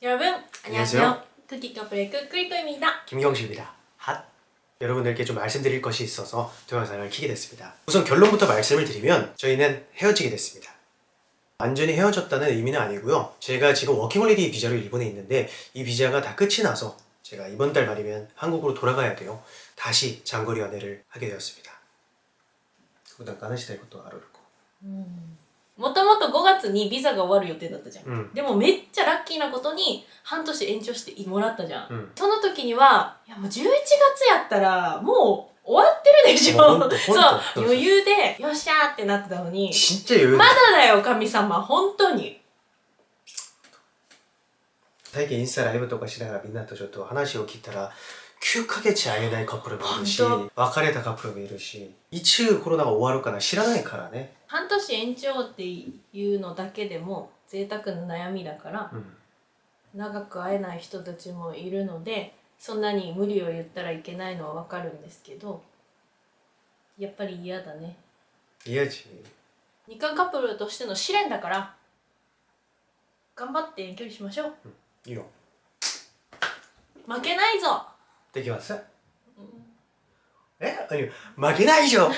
여러분 안녕하세요. 안녕하세의끄끌입니다 김경식입니다. 핫! 여러분들께 좀 말씀드릴 것이 있어서 동영상을 키게 됐습니다. 우선 결론부터 말씀을 드리면 저희는 헤어지게 됐습니다. 완전히 헤어졌다는 의미는 아니고요. 제가 지금 워킹홀리데이 비자로 일본에 있는데 이 비자가 다 끝이 나서 제가 이번 달 말이면 한국으로 돌아가야 돼요. 다시 장거리 연애를 하게 되었습니다. 그거 잠깐 하시다 이것도 알아듣고. 음. もともと5月にビザが終わる予定だったじゃん、うん、でもめっちゃラッキーなことに半年延長してもらったじゃん、うん、その時にはいやもう11月やったらもう終わってるでしょそう余裕でよっしゃーってなってたのにちっちゃい余裕まだだよ神様本当に最近インスタライブとかしながらみんなとちょっと話を聞いたら9ヶ月会えないカップルもいるし別れたカップルもいるし一応コロナが終わるかな知らないからね半年延長っていうのだけでも贅沢な悩みだから、うん、長く会えない人たちもいるのでそんなに無理を言ったらいけないのはわかるんですけどやっぱり嫌だね嫌じ日韓カップルとしての試練だから頑張って遠距離しましょう、うん、いいよ負けないぞ できます、うん、え아니負けないでしょ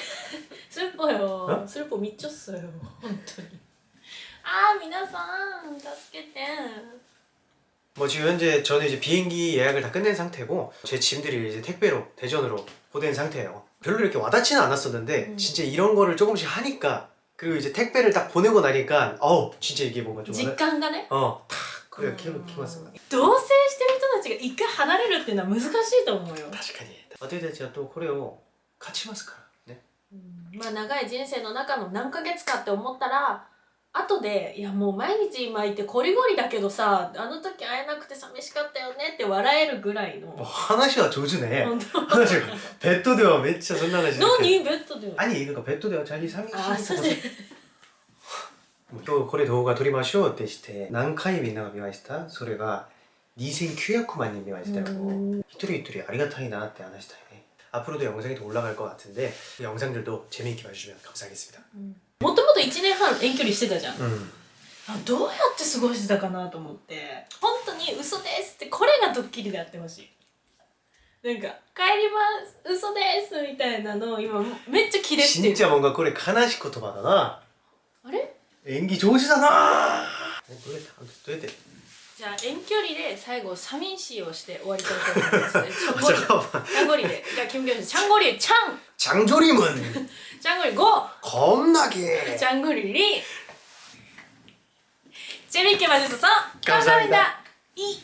슬퍼요슬퍼미쳤어요本当に아皆さん助けて뭐 어? 지금 현재 저는 이제 비행기 예약을 다 끝낸 상태고 제 짐들이 이제 택배로 대전으로 보낸 상태예요 별로 이렇게 와닿지는 않았었는데 음. 진짜 이런 거를 조금씩 하니까 그리고 이제 택배를 딱 보내고 나니까 어우 진짜 이게 뭔가 좀 직감가네? 어탁 그래 기분 기분 同棲してるちが一回離れるっていうのは難しいと思うよ確かに私たちはとこれを勝ちますからね、うん、まあ長い人生の中の何ヶ月かって思ったら後で「いやもう毎日今いてこりごりだけどさあの時会えなくて寂しかったよね」って笑えるぐらいの話は上手ね話がペットではめっちゃそんな話何ペットでは何니ペットでは자기寂しいあそうで今日これ動画撮りましょうってして何回みんなが見ましたそれが 니생 큐야쿠마님이 와시다고 음. 히토리 히토리 아리가타이 나한테 아나시타이네 앞으로도 영상이 더 올라갈 것 같은데 그 영상들도 재미있게 봐주시면 감사하겠습니다 もともと1年半遠距離してたじゃん、 음. あどうやって過ごしてたかなと思って本当に嘘ですってこれがドッキリでやってほしいなんか「帰ります嘘です」みたいなのを今めっちゃキレてる 음. 아, 그러니까, 진짜 뭔가 그래 가나시 코토바다 나あれ 아, 연기 좋으시잖아 아니, 모르겠다. 아무튼 또 해야 돼. じゃあ遠距離で最後サミンをして終わりたいと思います장거리でじゃ김경수 장거리 창! 장조림은 장거리 고! 겁나게 장거리 리! 재미있게 봐주셔서 감사합니다. 이!